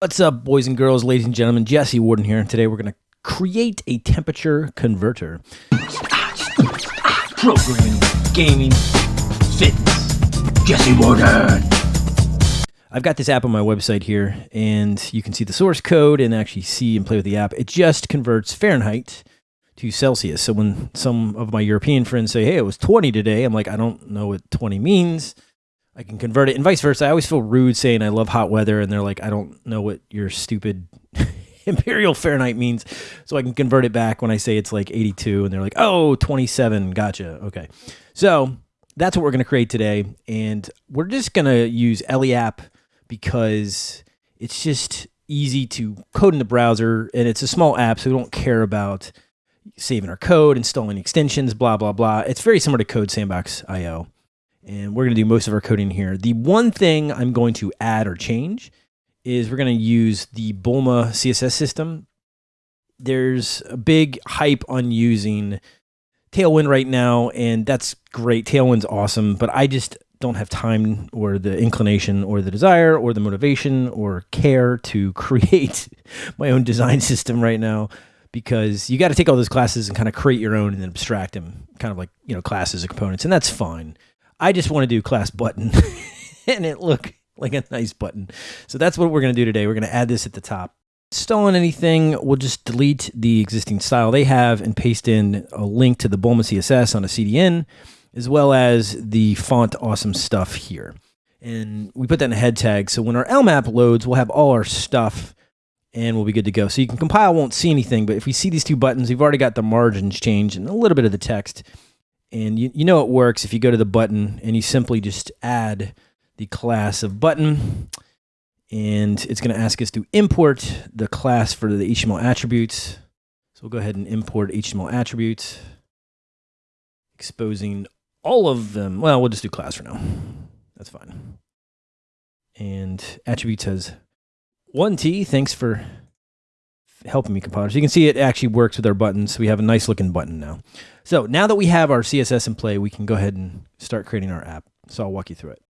What's up, boys and girls, ladies and gentlemen? Jesse Warden here. Today we're going to create a temperature converter. Programming, gaming, fitness. Jesse Warden. I've got this app on my website here, and you can see the source code and actually see and play with the app. It just converts Fahrenheit to Celsius. So when some of my European friends say, hey, it was 20 today, I'm like, I don't know what 20 means. I can convert it, and vice versa. I always feel rude saying I love hot weather, and they're like, I don't know what your stupid imperial Fahrenheit means. So I can convert it back when I say it's like 82, and they're like, oh, 27. Gotcha. Okay. So that's what we're going to create today. And we're just going to use Ellie app because it's just easy to code in the browser, and it's a small app, so we don't care about saving our code, installing extensions, blah, blah, blah. It's very similar to Code Sandbox IO and we're going to do most of our coding here. The one thing I'm going to add or change is we're going to use the Bulma CSS system. There's a big hype on using Tailwind right now, and that's great. Tailwind's awesome, but I just don't have time or the inclination or the desire or the motivation or care to create my own design system right now because you got to take all those classes and kind of create your own and then abstract them kind of like, you know, classes and components, and that's fine. I just want to do class button and it look like a nice button. So that's what we're going to do today. We're going to add this at the top. Stolen anything, we'll just delete the existing style they have and paste in a link to the Bulma CSS on a CDN, as well as the font awesome stuff here. And we put that in a head tag. So when our Elm app loads, we'll have all our stuff and we'll be good to go. So you can compile, won't see anything, but if we see these two buttons, we've already got the margins changed and a little bit of the text. And you, you know it works if you go to the button and you simply just add the class of button. And it's going to ask us to import the class for the HTML attributes. So we'll go ahead and import HTML attributes, exposing all of them. Well, we'll just do class for now. That's fine. And attributes has 1T. Thanks for helping me compile. So you can see it actually works with our buttons. We have a nice looking button now. So now that we have our CSS in play, we can go ahead and start creating our app. So I'll walk you through it.